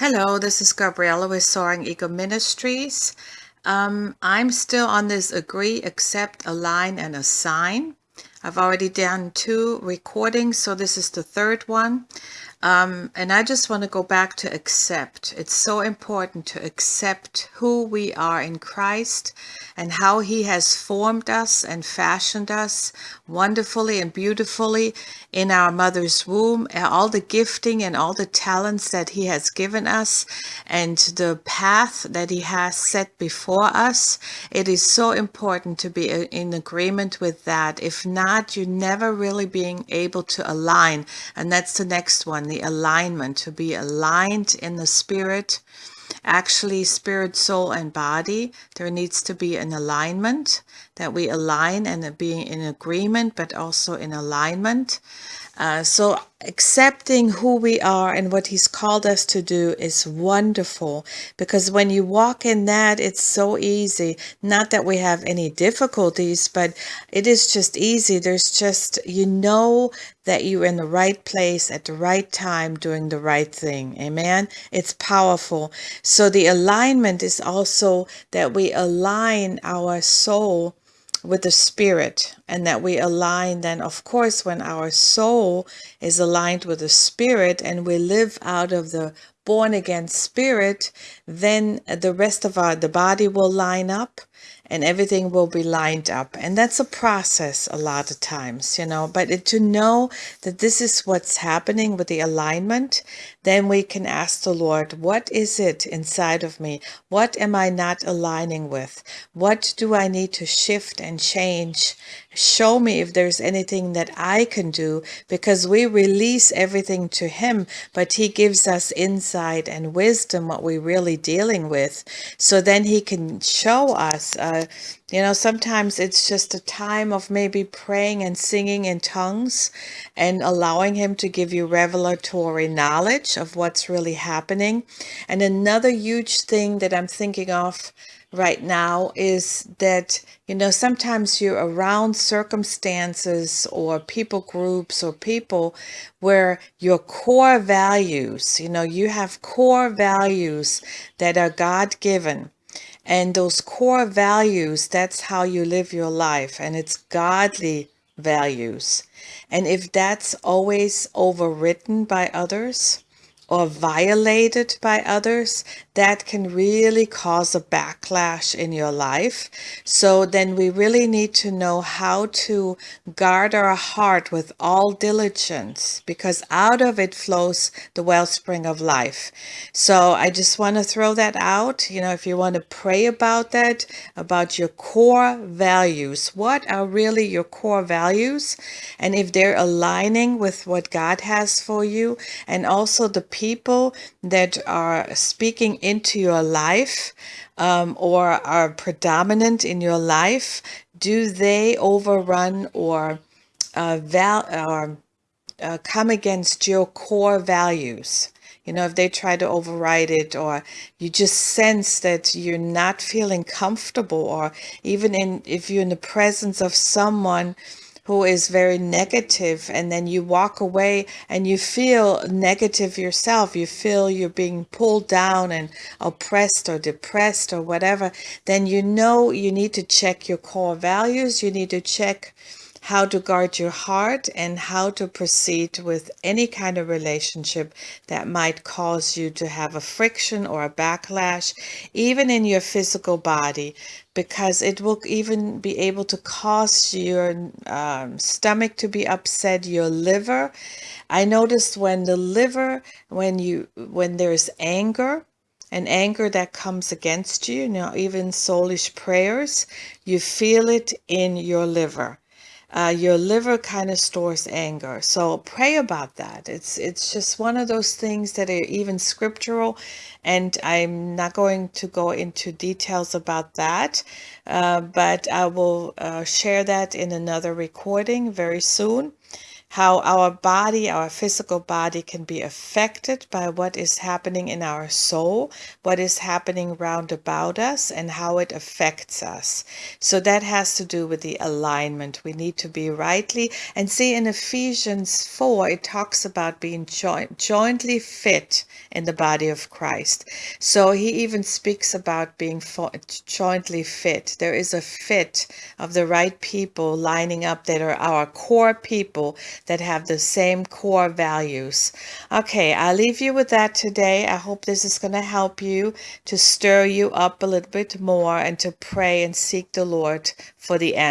Hello, this is Gabriella with Soaring Eagle Ministries. Um, I'm still on this agree, accept, align, and assign. I've already done two recordings, so this is the third one. Um, and I just want to go back to accept. It's so important to accept who we are in Christ and how He has formed us and fashioned us wonderfully and beautifully in our mother's womb, all the gifting and all the talents that He has given us, and the path that He has set before us. It is so important to be uh, in agreement with that. If not, you're never really being able to align. And that's the next one the alignment, to be aligned in the spirit, actually spirit, soul, and body. There needs to be an alignment that we align and being in agreement, but also in alignment. Uh, so accepting who we are and what he's called us to do is wonderful because when you walk in that it's so easy not that we have any difficulties but it is just easy there's just you know that you're in the right place at the right time doing the right thing. Amen? It's powerful. So the alignment is also that we align our soul with the spirit and that we align then of course when our soul is aligned with the spirit and we live out of the born again spirit then the rest of our the body will line up and everything will be lined up. And that's a process a lot of times you know. But it, to know that this is what's happening with the alignment then we can ask the lord what is it inside of me? What am i not aligning with? What do i need to shift and change? Show me if there's anything that i can do because we release everything to him but he gives us insight and wisdom what we're really dealing with. So then he can show us uh, you know, sometimes it's just a time of maybe praying and singing in tongues and allowing Him to give you revelatory knowledge of what's really happening. And another huge thing that I'm thinking of right now is that, you know, sometimes you're around circumstances or people groups or people where your core values, you know, you have core values that are God given and those core values, that's how you live your life. And it's godly values. And if that's always overwritten by others, or violated by others, that can really cause a backlash in your life. So then we really need to know how to guard our heart with all diligence because out of it flows the wellspring of life. So I just want to throw that out. You know, if you want to pray about that, about your core values, what are really your core values? And if they're aligning with what God has for you and also the people that are speaking into your life um, or are predominant in your life, do they overrun or uh, val or uh, come against your core values? You know, if they try to override it, or you just sense that you're not feeling comfortable, or even in if you're in the presence of someone who is very negative and then you walk away and you feel negative yourself. You feel you're being pulled down and oppressed or depressed or whatever. Then you know you need to check your core values. You need to check how to guard your heart and how to proceed with any kind of relationship that might cause you to have a friction or a backlash, even in your physical body, because it will even be able to cause your um, stomach to be upset, your liver. I noticed when the liver, when you, when there's anger, and anger that comes against you, you even soulish prayers, you feel it in your liver uh, your liver kind of stores anger. So pray about that. It's it's just one of those things that are even scriptural, and I'm not going to go into details about that, uh, but I will uh, share that in another recording very soon. How our body, our physical body, can be affected by what is happening in our soul, what is happening round about us, and how it affects us. So that has to do with the alignment. We need to be rightly. And see, in Ephesians 4, it talks about being joint, jointly fit in the body of Christ. So he even speaks about being jointly fit. There is a fit of the right people lining up that are our core people that have the same core values. Okay, I'll leave you with that today. I hope this is going to help you to stir you up a little bit more and to pray and seek the Lord for the answer.